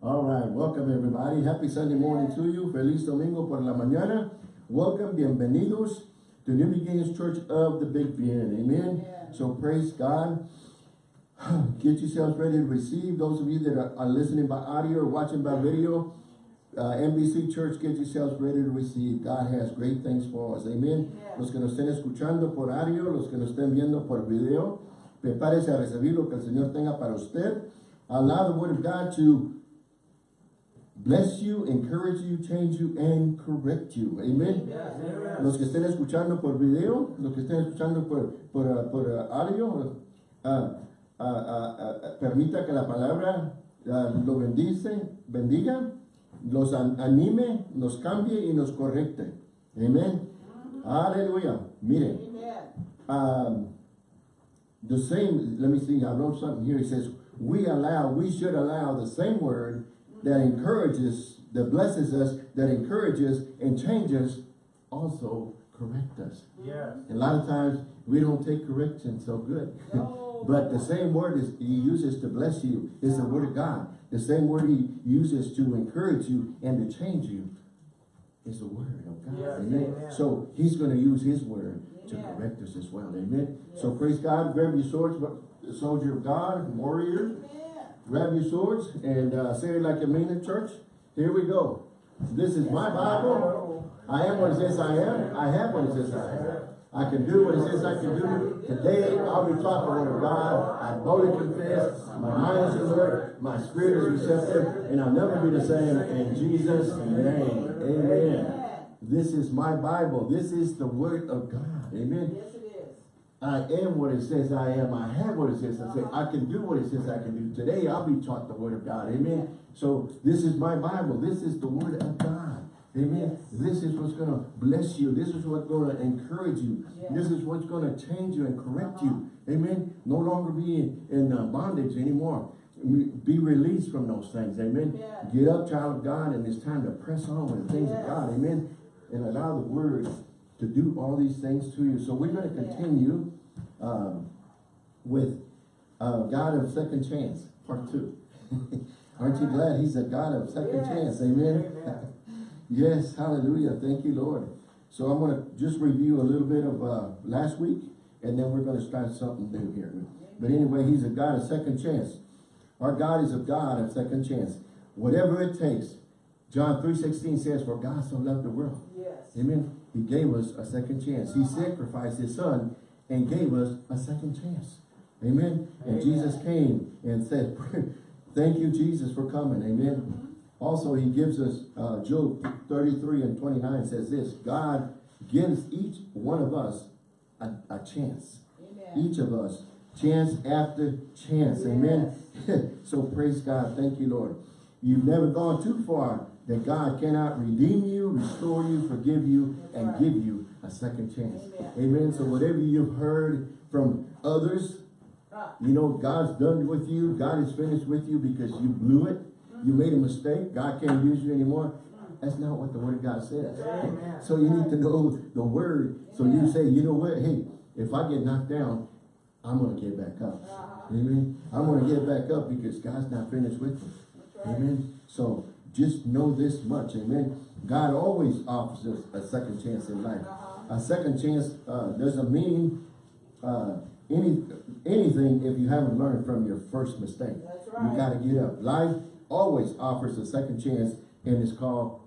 All right, welcome everybody. Happy Sunday morning to you. Feliz Domingo por la mañana. Welcome, bienvenidos to New Beginnings Church of the Big Bend. Amen. Yeah. So praise God. Get yourselves ready to receive. Those of you that are, are listening by audio or watching by video, uh, NBC Church, get yourselves ready to receive. God has great things for us. Amen. Yeah. Los que nos estén escuchando por audio, los que nos estén viendo por video, prepárese a recibir lo que el Señor tenga para usted. Allow the Word of God to bless you, encourage you, change you, and correct you. Amen. Los que estén escuchando por video, los que estén escuchando por, por, uh, por uh, audio, uh, uh, uh, uh, permita que la palabra uh, lo bendice, bendiga, los an- anime, nos cambie y nos correcte. Amen. Aleluya. Miren, um, the same, let me see, I wrote something here. It says, we allow, we should allow the same word that encourages, that blesses us, that encourages and changes, also correct us. Yes. And A lot of times we don't take correction so good. No. but the same word is he uses to bless you is the word of God. The same word he uses to encourage you and to change you is the word of God. Yes, Amen. amen. So he's going to use his word to Amen. correct us as well. Amen. So praise God. Grab your swords, soldier of God, warrior. Grab your swords and uh, say it like you mean church. Here we go. This is my Bible. I am what it says I am. I have what it says I have. I can do what it says I can do. Today I'll be taught the word of God. I boldly confess. My mind is alert. My spirit is receptive. And I'll never be the same in Jesus' name. Amen. This is my Bible. This is the word of God. Amen. Yes. I am what it says I am. I have what it says I say. I can do what it says I can do. Today I'll be taught the word of God. Amen. So this is my Bible. This is the word of God. Amen. This is what's going to bless you. This is what's going to encourage you. Yes. This is what's going to change you and correct you. Amen. No longer be in, in uh, bondage anymore. Be released from those things. Amen. Yes. Get up, child of God, and it's time to press on with the things of God. Amen. And allow the word to do all these things to you. So we're going to Yes. continue um, with uh, God of second chance, part two. Aren't you glad he's a God of second Yes. chance? Amen. Amen. yes, hallelujah. Thank you, Lord. So I'm going to just review a little bit of uh, last week, and then we're going to start something new here. But anyway, he's a God of second chance. Our God is a God of second chance. Whatever it takes. John 3.16 says, For God so loved the world. Yes. Amen. He gave us a second chance. He sacrificed his son and gave us a second chance. Amen. And Jesus came and said, thank you, Jesus, for coming. Amen. Also, he gives us, uh, Job 33 and 29 says this, God gives each one of us a, a chance. Amen. Each of us, chance after chance. Amen. so praise God. Thank you, Lord. You've never gone too far that God cannot redeem you, restore you, forgive you, That's and right. give you a second chance. Amen. Amen. So whatever you've heard from others, you know, God's done with you. God is finished with you because you blew it. You made a mistake. God can't use you anymore. That's not what the word of God says. Amen. So you need to know the word. So you say, you know what? Hey, if I get knocked down, I'm going to get back up. uh-huh. Amen. I'm going to get back up because God's not finished with me. Right. Amen. So just know this much. Amen. God always offers us a second chance in life. Uh-huh. A second chance uh, doesn't mean uh, any anything if you haven't learned from your first mistake. That's You right. got to get up. Life always offers a second chance, and it's called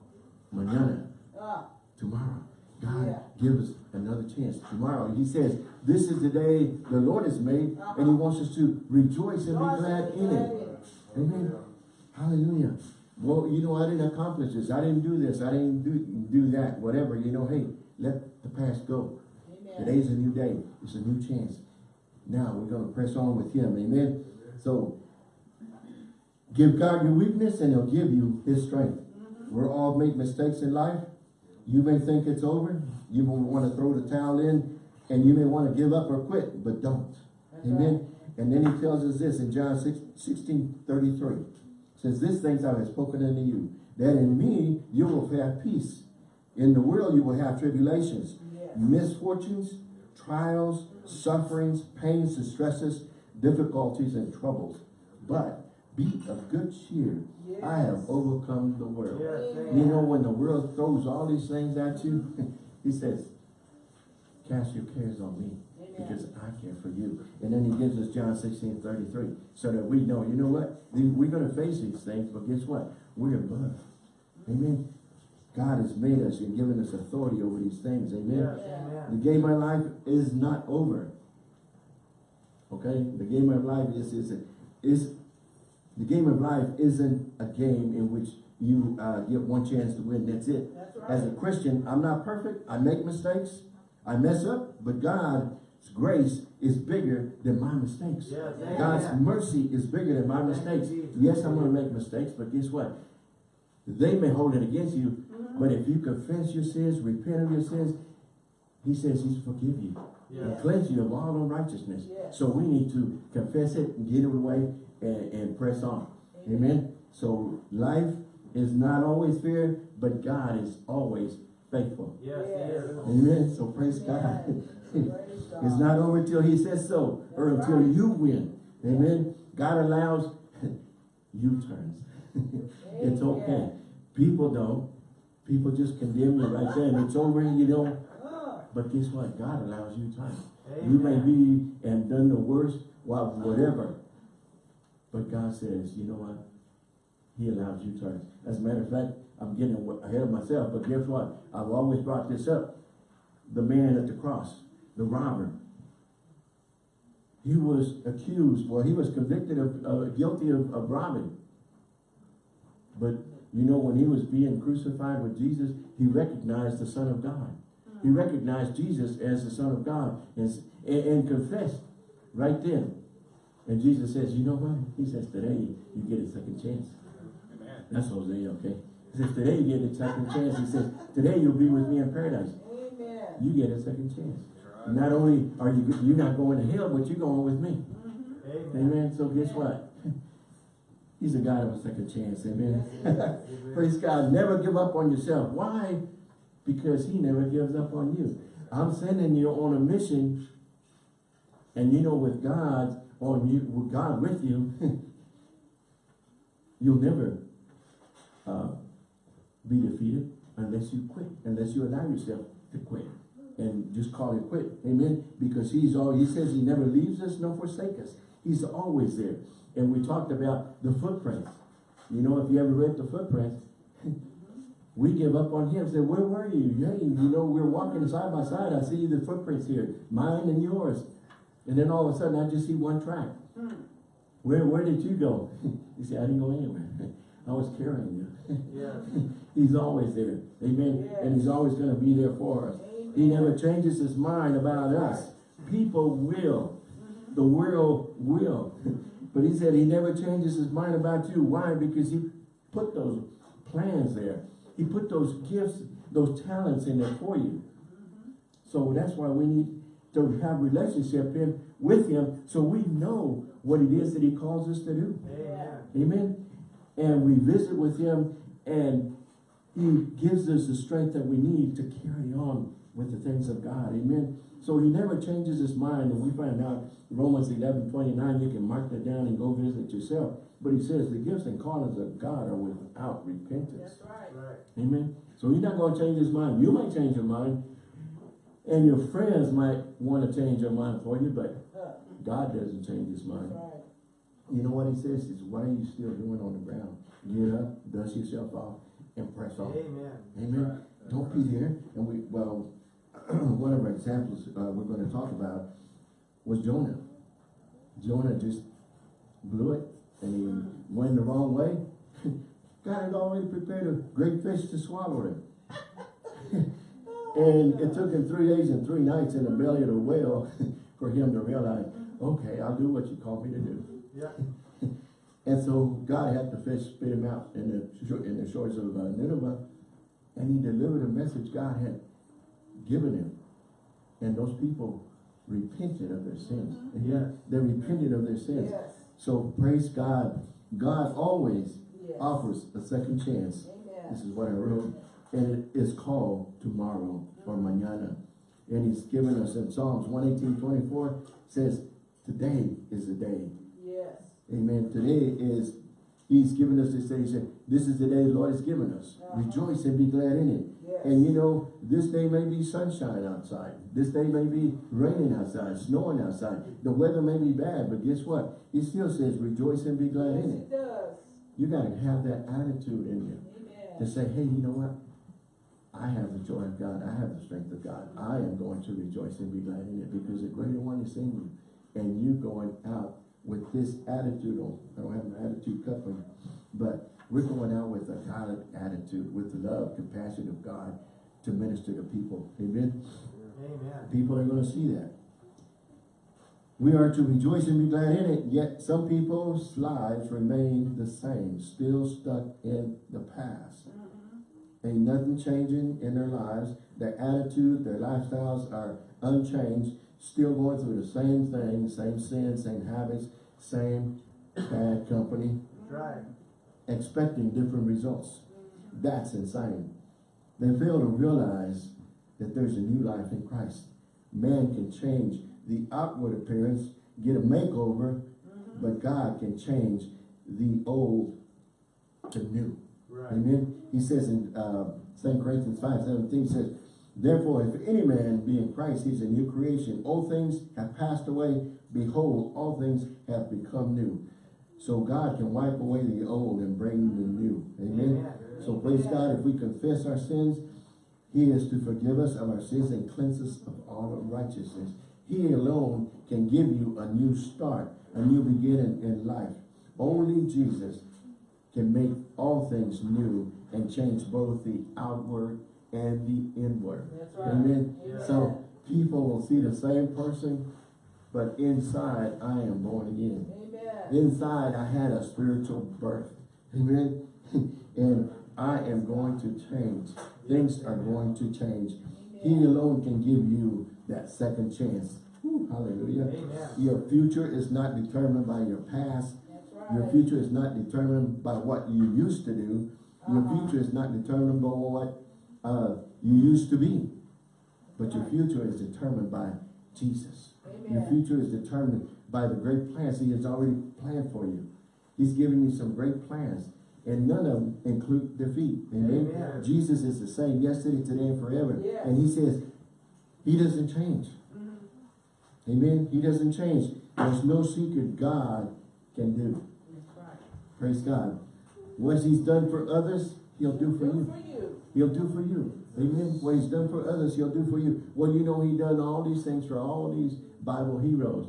mañana, Ah, tomorrow. God Yeah. give us another chance tomorrow. He says, this is the day the Lord has made, and he wants us to rejoice and be glad be in glad it. in it. Amen. Hallelujah. Well, you know, I didn't accomplish this. I didn't do this. I didn't do, do that. Whatever. You know, hey, let the past go. Amen. Today's a new day. It's a new chance. Now we're going to press on with him. Amen. So give God your weakness and he'll give you his strength. We're all make mistakes in life. You may think it's over. You may want to throw the towel in and you may want to give up or quit, but don't. That's Amen. And then he tells us this in John 6, 16, 33. Says, this things I have spoken unto you, that in me you will have peace. In the world you will have tribulations, Yes. misfortunes, trials, sufferings, pains, distresses, difficulties, and troubles. But be of good cheer. I have overcome the world. Yes. You know, when the world throws all these things at you, he says, cast your cares on me because I care for you. And then he gives us John 16, 33, so that we know, you know what? We're going to face these things, but guess what? We're above. Amen. God has made us and given us authority over these things. Amen. Yes, The game of life is not over. Okay? The game of life is, is, is the game of life isn't a game in which you uh, get one chance to win. That's it. That's As a. Christian, I'm not perfect. I make mistakes. I mess up. But God's grace is bigger than my mistakes. Yes, God's amen. mercy is bigger than my mistakes. Yes, I'm going to make mistakes, but guess what? They may hold it against you, mm-hmm. but if you confess your sins, repent of your sins, he says he's forgive you and cleanse you of all unrighteousness. Yes. So we need to confess it and get it away and, and press on. Amen. So life is not always fair, but God is always faithful. Yes, he is. Amen. So praise God. Praise It's not over till he says so, or until right. you win. Amen. God allows U-turns. it's okay. People don't. People just condemn you right there and it's over, you know. But guess what? God allows U-turns. You may be and done the worst, well, whatever. But God says, you know what? He allows U-turns. As a matter of fact, I'm getting ahead of myself, but guess what? I've always brought this up. The man at the cross, the robber, he was accused, well, he was convicted of, uh, guilty of, of robbing. But you know, when he was being crucified with Jesus, he recognized the Son of God. He uh-huh. recognized Jesus as the Son of God and, and, confessed right then. And Jesus says, you know what? He says, today you get a second chance. Amen. That's Hosea, okay? He says, today you get a second chance. He says, today you'll be with me in paradise. Amen. You get a second chance. Not only are you, you're not going to hell, but you're going with me. Amen. Amen. So guess what? He's a God of a second chance. Amen. Amen. Praise God. Never give up on yourself. Why? Because he never gives up on you. I'm sending you on a mission. And you know, with God on you, with God with you, you'll never uh, be defeated unless you quit, unless you allow yourself to quit. And just call it quit. Amen. Because he's all he says he never leaves us nor forsake us. He's always there. And we talked about the footprints. You know, if you ever read the footprints, we give up on him. Say, where were you? Hey, you know, we're walking side by side. I see the footprints here, mine and yours. And then all of a sudden, I just see one track. Hmm. Where where did you go? you say, I didn't go anywhere. I was carrying you. He's always there. Amen. Yes. And he's always going to be there for us. He never changes his mind about us. People will. The world will. But he said he never changes his mind about you. Why? Because he put those plans there. He put those gifts, those talents in there for you. So that's why we need to have relationship in, with him so we know what it is that he calls us to do. Amen. Amen. And we visit with him and he gives us the strength that we need to carry on with the things of God. Amen. So he never changes his mind. And we find out Romans 11, 29, you can mark that down and go visit yourself. But he says the gifts and callings of God are without repentance. That's right. Right. Amen. So he's not going to change his mind. You might change your mind. And your friends might want to change your mind for you, but God doesn't change his mind. right. You know what he says is, why are you still doing on the ground? Get up, dust yourself off, and press on. Amen. Amen. Don't be there. And we, well, one of our examples uh, we're going to talk about was Jonah. Jonah just blew it, and he went the wrong way. God had already prepared a great fish to swallow him. and it took him three days and three nights in the belly of the whale for him to realize, okay, I'll do what you called me to do. Yeah. And so God had the fish spit him out in the in the shores of uh, Nineveh, and he delivered a message God had given him. And those people repented of their sins. Mm-hmm. And Yes. They repented of their sins. Yes. So praise God. God always Yes. offers a second chance. Amen. This is what I wrote. And it is called tomorrow mm-hmm. or mañana. And he's given us in Psalms 118, 24, says, today is the day. Yes. Amen. Today is He's given us this day. He said, this is the day the Lord has given us. Uh-huh. Rejoice and be glad in it. Yes. And you know, this day may be sunshine outside. This day may be raining outside, snowing outside. The weather may be bad, but guess what? He still says, rejoice and be glad Yes, in it it. does. You gotta have that attitude in you to say, hey, you know what? I have the joy of God. I have the strength of God. I am going to rejoice and be glad in it because the greater one is in you. And you going out with this attitude on, I don't have an attitude cup on, but we're going out with a God attitude, with the love, compassion of God to minister to people. Amen. Amen. People are going to see that. We are to rejoice and be glad in it, yet some people's lives remain the same, still stuck in the past. Mm-hmm. Ain't nothing changing in their lives. Their attitude, their lifestyles are unchanged, still going through the same thing, same sin, same habits, same bad company, That's right. Expecting different results. That's insane. They fail to realize that there's a new life in Christ. Man can change the outward appearance, get a makeover, but God can change the old to new. Right. Amen. He says in uh, 2 Corinthians 5, 17, says, Therefore, if any man be in Christ, he's a new creation. Old things have passed away. Behold, all things have become new. So God can wipe away the old and bring the new. Amen. Amen. So praise God, if we confess our sins, he is to forgive us of our sins and cleanse us of all unrighteousness. He alone can give you a new start, a new beginning in life. Only Jesus can make all things new and change both the outward and the inward. Right. Amen. Amen. So people will see the same person, but inside I am born again. Amen. Inside I had a spiritual birth. Amen. and I am going to change. Things are going to change. He alone can give you that second chance. Whew, hallelujah. Amen. Your future is not determined by your past. That's Your future is not determined by what you used to do. Your Uh-huh. future is not determined by what uh, you used to be. But your future is determined by Jesus. Your future is determined by the great plans he has already planned for you. He's given you some great plans. And none of them include defeat. Amen. Amen. Jesus is the same yesterday, today, and forever. Yes. And he says, he doesn't change. Mhm. Amen. He doesn't change. There's no secret God can do. Right. Praise God. What he's done for others, he'll do for Good you. for you. He'll do for you. Amen. What he's done for others, he'll do for you. Well, you know he done all these things for all these Bible heroes.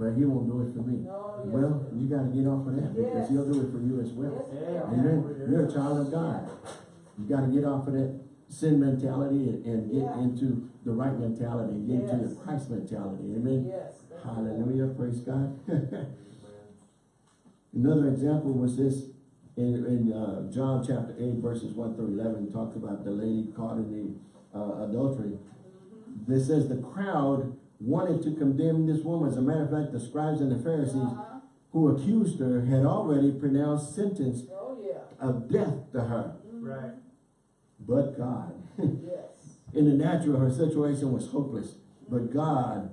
But he won't do it for me. No, yes. Well, you got to get off of that because he'll do it for you as well. Yes, Amen. You're a child of God. You got to get off of that sin mentality and, and get Yeah. into the right mentality, get into the Christ mentality. Amen. Yes. Hallelujah. Praise God. Another example was this in, in uh, John chapter 8, verses 1 through 11, talks about the lady caught in the uh, adultery. This says the crowd wanted to condemn this woman. As a matter of fact, the scribes and the Pharisees Uh-huh. who accused her had already pronounced sentence Oh, yeah. of death to her. Right. But God, Yes. in the natural, her situation was hopeless. But God,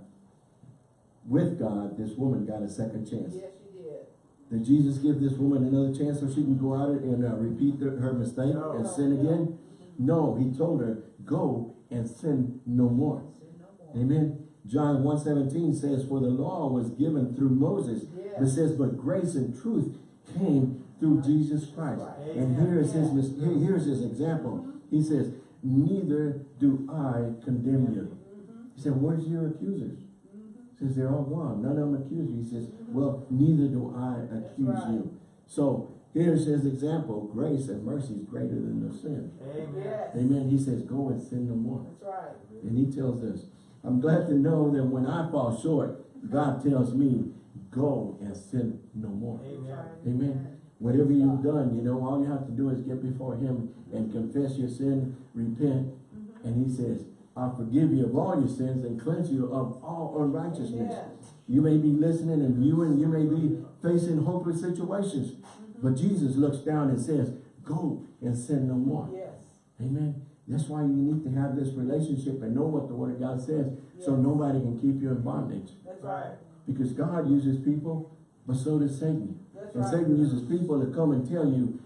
with God, this woman got a second chance. Yes, you did. Did Jesus give this woman another chance so she can go out and uh, repeat the, her mistake No. and sin again? No, he told her, go and sin no more. Sin no more. Amen. John 1.17 says, for the law was given through Moses. Yes. It says, but grace and truth came through Jesus Christ. Right. And here is his, here's his example. He says, neither do I condemn you. Mhm. He said, where's your accusers? Mhm. He says, they're all gone. None of them accuse you. He says, well, neither do I accuse right. you. So here's his example. Grace and mercy is greater than the sin. Amen. Amen. He says, go and sin no more. That's right. And he tells us, I'm glad to know that when I fall short, God tells me, go and sin no more. Amen. Amen. Whatever you've done, you know, all you have to do is get before him and confess your sin, repent, Mm-hmm. and he says, I'll forgive you of all your sins and cleanse you of all unrighteousness. Amen. You may be listening and viewing, you may be facing hopeless situations, Mm-hmm. but Jesus looks down and says, go and sin no more. Yes. Amen. That's why you need to have this relationship and know what the word of God says so nobody can keep you in bondage. That's Right. Because God uses people, but so does Satan. That's And right. Satan uses people to come and tell you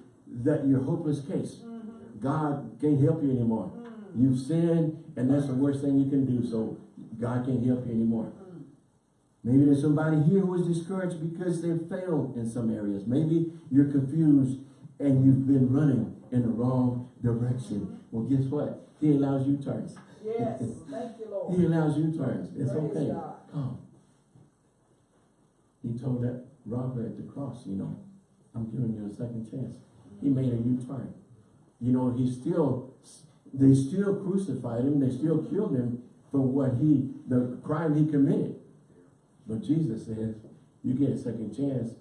that you're a hopeless case. Mm-hmm. God can't help you anymore. You've sinned and that's the worst thing you can do. So God can't help you anymore. Mm. Maybe there's somebody here who is discouraged because they've failed in some areas. Maybe you're confused and you've been running in the wrong direction. Well, guess what? He allows U-turns. Yes, thank you, Lord. He allows U-turns. It's Praise okay. God. Come. He told that robber at the cross, you know, I'm giving you a second chance. He mm-hmm. made a U-turn. You know, he still, they still crucified him. They still killed him for what he, the crime he committed. But Jesus says, you get a second chance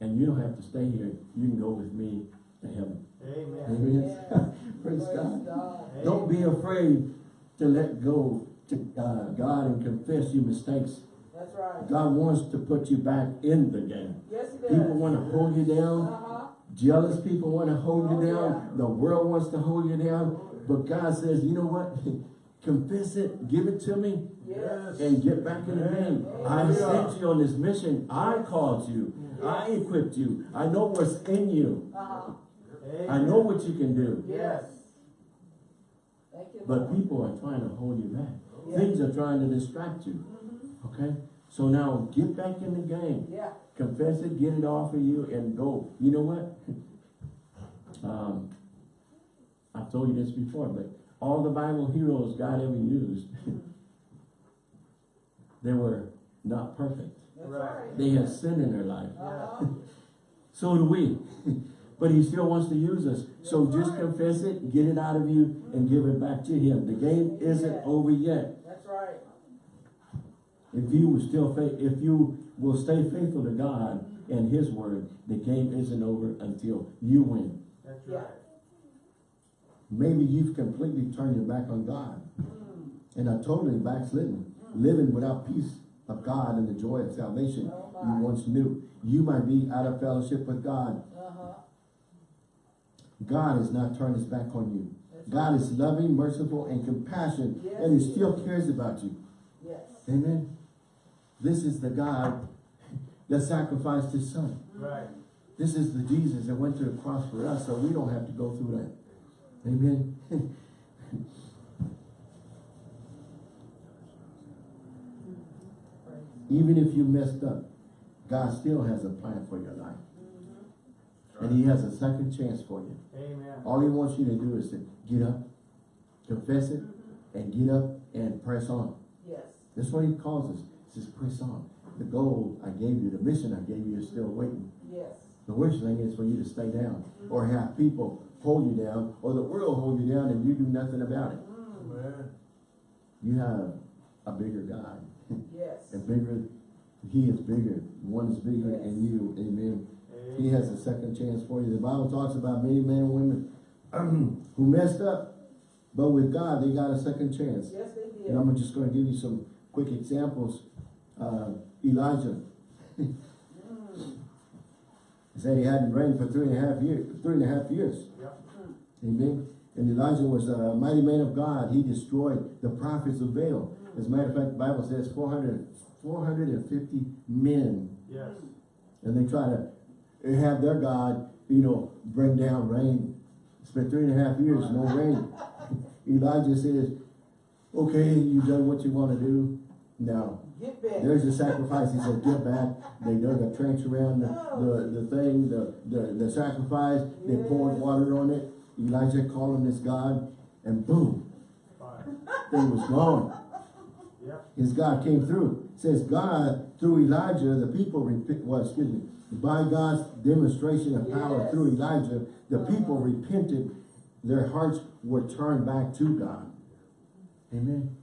and you don't have to stay here. You can go with me to heaven. Amen. Amen. Yes. Praise Praise God. God. Don't be afraid to let go to uh, God and confess your mistakes. That's right. God wants to put you back in the game. Yes, he does. People want to hold you down. Uh-huh. Jealous people want to hold Oh, you down. yeah. The world wants to hold you down. But God says, you know what? Confess it, give it to me, Yes. and get back in the game. I sent you on this mission. I called you. I equipped you. I know what's in you. Uh-huh. I know what you can do. Yes. Thank you, But people are trying to hold you back. Yeah. Things are trying to distract you. Mhm. Okay? So now get back in the game. Yeah. Confess it, get it off of you, and go. You know what? Um, I've told you this before, but all the Bible heroes God ever used, they were not perfect. Right. They had sin in their life. Uh-huh. So do we. But he still wants to use us. So just confess it, get it out of you, and give it back to him. The game isn't over yet. That's right. If you will still if you will stay faithful to God and his word, the game isn't over until you win. That's right. Maybe you've completely turned your back on God Mm. and are totally backslidden, living without peace of God and the joy of salvation Oh, you once knew. You might be out of fellowship with God. God has not turned his back on you. That's God is loving, merciful, and compassionate, Yes, and he still cares about you. Yes. Amen. This is the God that sacrificed his son. Right. This is the Jesus that went to the cross for us, so we don't have to go through that. Amen. Even if you messed up, God still has a plan for your life. And he has a second chance for you. Amen. All he wants you to do is to get up, confess it, and get up and press on. Yes. That's what he calls us. He says, press on. The goal I gave you, the mission I gave you is still waiting. Yes. The worst thing is for you to stay down or have people hold you down or the world hold you down and you do nothing about it. Mm. Amen. You have a bigger God. Yes. A bigger, he is bigger. One is bigger Yes. than you. Amen. He has a second chance for you. The Bible talks about many men and women who messed up, but with God, they got a second chance. Yes, they did. And I'm just going to give you some quick examples. Uh, Elijah said he hadn't rained for three and a half years. Three and a half years. Yep. Amen. And Elijah was a mighty man of God. He destroyed the prophets of Baal. As a matter of fact, the Bible says 400, 450 men. Yes. And they try to have their God, you know, bring down rain. Spent three and a half years, no rain. Elijah says, okay, you've done what you want to do. Back. there's the sacrifice. He said, get back. They dug a trench around the, the, the thing, the, the, the sacrifice. They poured water on it. Elijah called on this God, and boom, Fire. thing was gone. Yep. His God came through. It says God, through Elijah, the people, well, excuse me, by God's demonstration of power Yes. through Elijah, the people repented. Their hearts were turned back to God. Amen.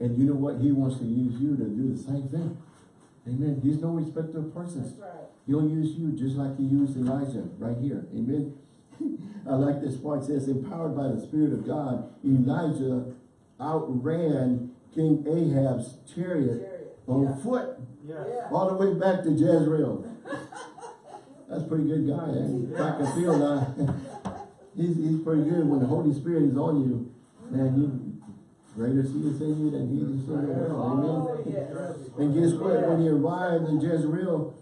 And you know what? He wants to use you to do the same thing. Amen. He's no respecter of persons. Right. He'll use you just like he used Elijah right here. Amen. I like this part. It says, empowered by the Spirit of God, Elijah outran King Ahab's chariot Chariot. on Yeah. foot Yeah. all the way back to Jezreel. That's a pretty good guy. Eh? Track and field now. he's, he's pretty good when the Holy Spirit is on you. Man, you greater he is in you than he is in the world. Amen. Oh, yes. And guess what? When he arrived in Jezreel,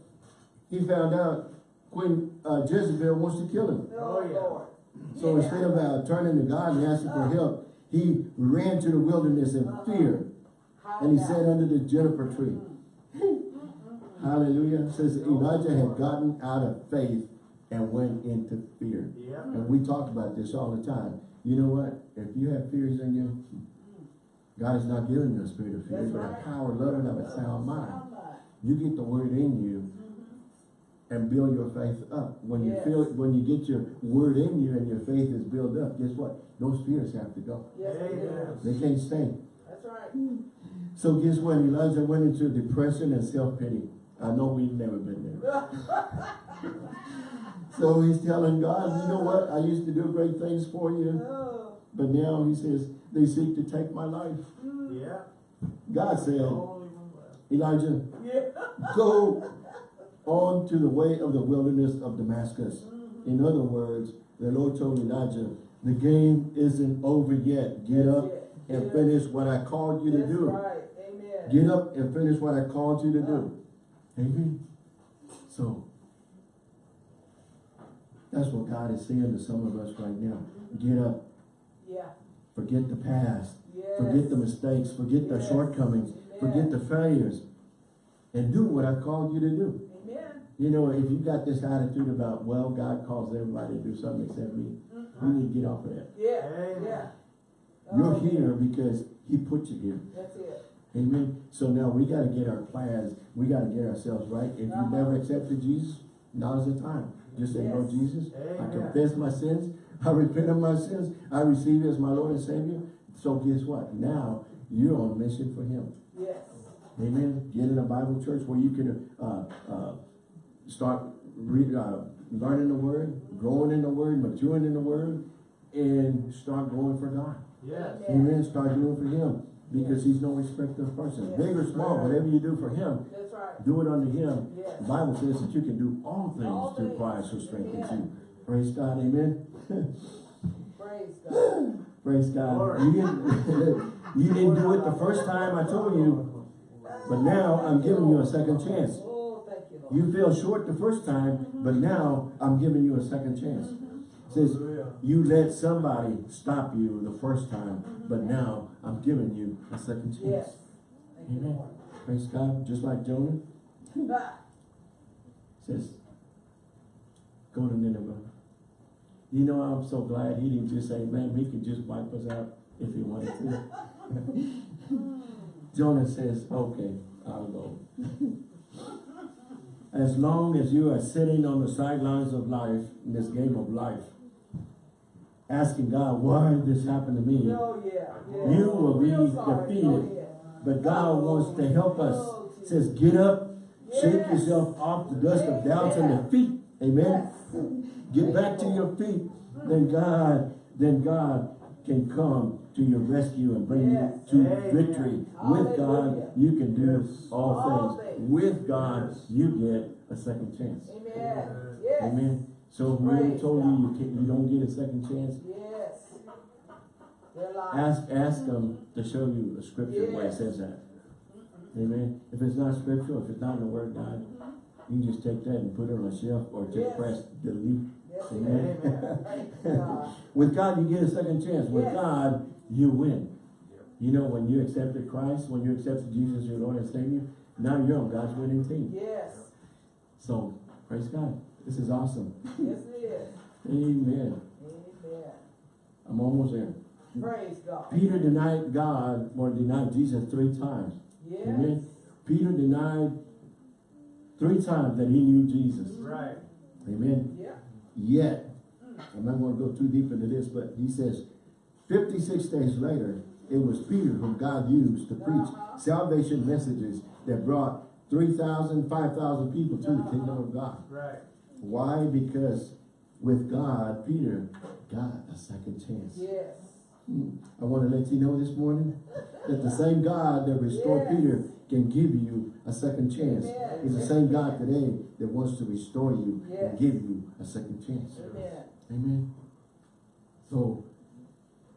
he found out Queen uh, Jezebel wants to kill him. Oh, yeah. So Yeah. instead of uh, turning to God and asking for help, he ran to the wilderness in fear. And he sat under the juniper tree. Hallelujah. It says Elijah had gotten out of faith and went into fear. Yeah. And we talk about this all the time. You know what? If you have fears in you, God is not giving you a spirit of fear, That's but a power, love, and of a sound mind. You get the word in you mm-hmm. and build your faith up. When you Yes. feel when you get your word in you and your faith is built up, guess what? Those fears have to go. Yes, it They can't stay. That's right. So guess what? Elijah went into depression and self-pity. I know we've never been there. So he's telling God, you know what? I used to do great things for you, Oh, but now he says, they seek to take my life. Yeah. God said, Only one left. Elijah, yeah. go on to the way of the wilderness of Damascus. In other words, the Lord told Elijah, the game isn't over yet. Get up and finish what I called you to do. right. Get up and finish what I called you to do. Amen. So, that's what God is saying to some of us right now. Get up. Yeah. Forget the past. Yes. Forget the mistakes. Forget the Yes. shortcomings. Forget the failures. And do what I called you to do. Amen. You know, if you got this attitude about, well, God calls everybody to do something except me, we need to get off of that. Yeah. Amen. Oh, yeah. You're Oh, here because He put you here. That's it. Amen. So now we got to get our plans. We got to get ourselves right. If Uh-huh. you've never accepted Jesus, now's the time. Just say, Lord Yes. Jesus, I confess my sins. I repent of my sins. I receive you as my Lord and Savior. So guess what? Now you're on mission for Him. Yes. Amen. Get in a Bible church where you can uh, uh, start read, uh, learning the Word, growing in the Word, maturing in the Word, and start going for God. Yes. Amen. Start doing for Him because He's no respecter of person. Yes. Big or small, whatever you do for Him, That's right. do it unto Him. Yes. The Bible says that you can do all things All through things. Christ who strengthens Amen. you. Praise God. Amen. Praise God. Praise God. Glory. You didn't, you didn't do it the first time I told you, but now I'm giving you a second chance. Oh, you, Lord. You fell short the first time, but now I'm giving you a second chance. Mm-hmm. Says, you let somebody stop you the first time, but now I'm giving you a second chance. Yes. Amen. Praise God. Just like Jonah Ah, says, go to Nineveh. You know, I'm so glad he didn't just say, man, he could just wipe us out if he wanted to. Jonah says, okay, I'll go. As long as you are sitting on the sidelines of life, in this game of life, asking God, why did this happen to me? Oh, yeah. yeah. You will be defeated. Oh, Go ahead. But God wants to help us. Says, get up, shake yourself off the dust of doubts and Amen. defeat. Amen. Yes. Get back to your feet. Then God, then God can come to your rescue and bring Yes. you to Amen. victory. With God, you can do Yes. all All things. things. With God, you get a second chance. Amen. Yes. Amen. So whoever Praise told you you, can, you don't get a second chance, Yes. They're lying. ask ask them to show you a scripture where it says that. Amen. If it's not scriptural, if it's not in the word of God, you can just take that and put it on a shelf or just Yes. press delete. Yes, Amen. Praise God. With God, you get a second chance. With Yes. God, you win. You know, when you accepted Christ, when you accepted Jesus, your Lord and Savior, now you're on God's winning team. Yes. So, praise God. This is awesome. Yes, it is. Amen. Amen. I'm almost there. Praise God. Peter denied God or denied Jesus three times. Yes. Amen. Peter denied three times that he knew Jesus. Right. Amen. Yeah. Yet, I'm not going to go too deep into this, but he says, 56 days later, it was Peter whom God used to preach Uh-huh. salvation messages that brought 3,000, 5,000 people to the kingdom of God. Right. Why? Because with God, Peter got a second chance. Yes. Hmm. I want to let you know this morning that the same God that restored Yes. Peter can give you a second chance. Amen. He's the same God today that wants to restore you Yes. and give you a second chance. Amen. Amen. So,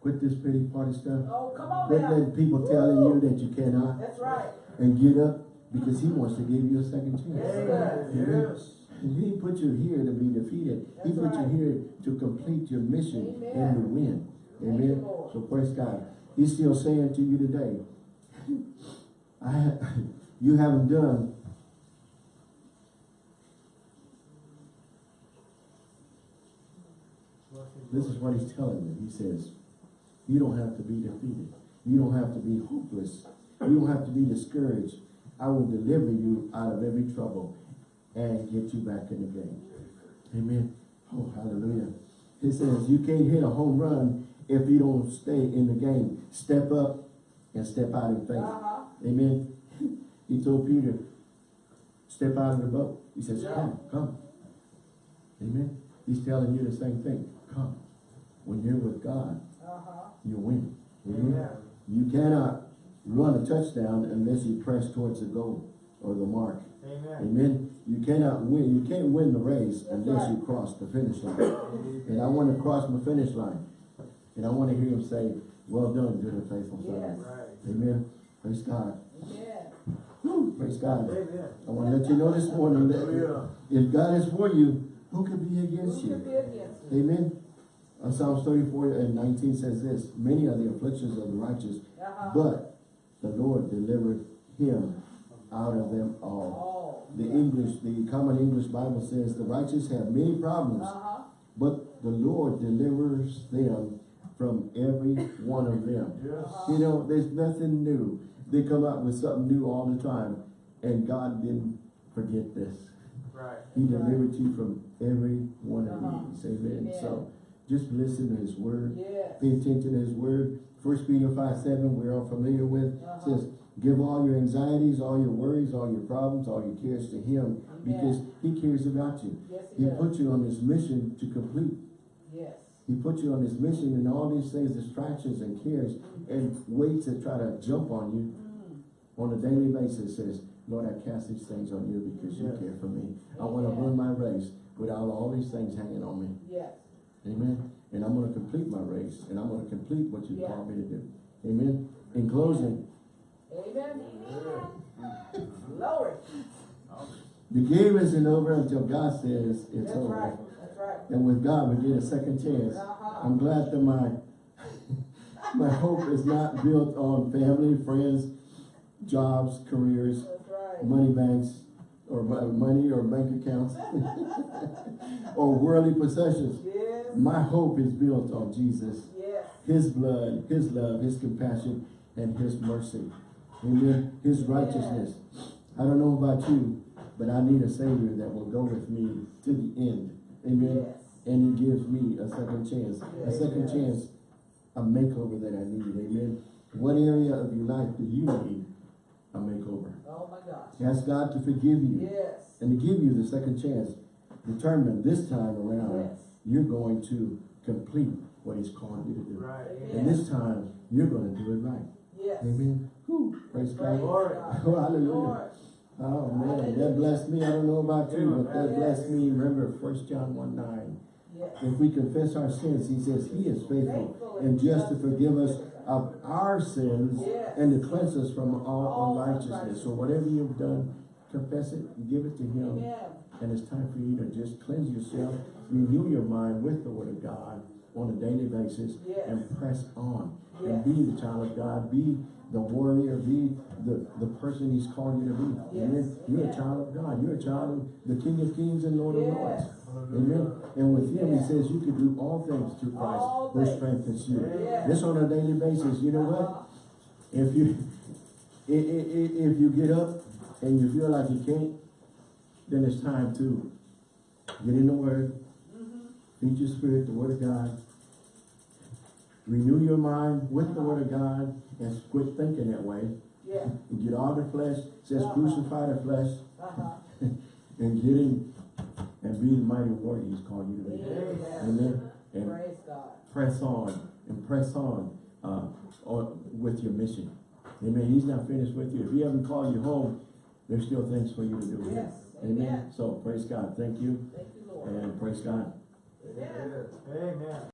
quit this pity party stuff. Oh, come on Quit now. letting people telling you that you cannot That's right. and get up because he wants to give you a second chance. Yes, does. Yes. He didn't put you here to be defeated. He put right. you here to complete your mission and to win. Amen. So praise God. He's still saying to you today, I, you haven't done This is what he's telling you. He says, you don't have to be defeated. You don't have to be hopeless. You don't have to be discouraged. I will deliver you out of every trouble and get you back in the game. Amen. Oh, hallelujah. He says, you can't hit a home run if you don't stay in the game. Step up and step out in faith. Uh-huh. Amen. He told Peter, step out of the boat. He says, Yeah. come, come. Amen. He's telling you the same thing. Come. When you're with God, Uh-huh. you win. Amen. You cannot run a touchdown unless you press towards the goal or the mark. Amen. Amen. You cannot win. You can't win the race unless you cross the finish line. And I want to cross my finish line. And I want to hear him say, well done, good and faithful Yes. servant. Right. Amen. Praise God. Yeah. Woo, praise God. Amen. I want to let you know this morning that if God is for you, who can be against Who you? be against? Amen. Uh, Psalms 34 and 19 says this, many are the afflictions of the righteous, Uh-huh. but the Lord delivered him out of them all. The English, the Common English Bible says the righteous have many problems, Uh-huh. but the Lord delivers them from every one of them. Yes. You know, there's nothing new. They come out with something new all the time, and God didn't forget this. Right. He delivered you from every one of Uh-huh. these. Amen. Yeah. So just listen to his word. Yes. Pay attention to his word. First Peter 5 7, we're all familiar with, Uh-huh. says, Give all your anxieties, all your worries, all your problems, all your cares to him because he cares about you. Yes, he He put you on this mission to complete. Yes. He put you on this mission and all these things, distractions and cares and weights that try to jump on you Mm. on a daily basis says, Lord, I cast these things on you because you care for me. I want to run my race without all these things hanging on me. Yes. Amen. And I'm going to complete my race and I'm going to complete what you Yeah. called me to do. Amen. In closing, Amen. Glory. the game isn't over until God says it's That's over. right. That's right. And with God, we get a second chance. Uh-huh. I'm glad that my my hope is not built on family, friends, jobs, careers, right. money banks, or money or bank accounts, or worldly possessions. Yes. My hope is built on Jesus, Yes. His blood, His love, His compassion, and His mercy. Amen. His righteousness. I don't know about you, but I need a Savior that will go with me to the end. Amen. Yes. And He gives me a second chance. A second Yes. chance, a makeover that I need. Amen. What area of your life do you need a makeover? Oh my gosh. Ask God to forgive you Yes. and to give you the second chance. Determine this time around, Yes. you're going to complete what He's called you to do. Right. And this time, you're going to do it right. Yes. Amen. Whew, praise Praise God. Lord. Oh, hallelujah. Lord. Oh man, that blessed me. I don't know about you, but that Yes. blessed me. Remember, First John 1 9. Yes. If we confess our sins, he says he is faithful and just to forgive us of our sins Yes. and to cleanse us from all All unrighteousness. So whatever you've done, confess it, give it to him. Amen. And it's time for you to just cleanse yourself, renew your mind with the word of God on a daily basis Yes. and press on. Yes. And be the child of God, be the warrior, be the, the person he's called you to be. Yes. Amen. You're a child of God. You're a child of the King of Kings and Lord of Lords. Amen. And with him, he says you can do all things through Christ who strengthens you. This on a daily basis. You know what? If you if you get up and you feel like you can't, then it's time to get in the Word, Mhm. feed your spirit, the Word of God. Renew your mind with the Word of God and quit thinking that way. Yeah. And get all the flesh, says Uh-huh. crucify the flesh, Uh-huh. and get in and be the mighty warrior He's called you to be. Amen. Amen. And Praise God. press on and press on, uh, on with your mission. Amen. He's not finished with you. If he hasn't called you home, there's still things for you to do here. Yes. Amen. So praise God. Thank you Thank you, Lord. and praise God. Amen. Amen.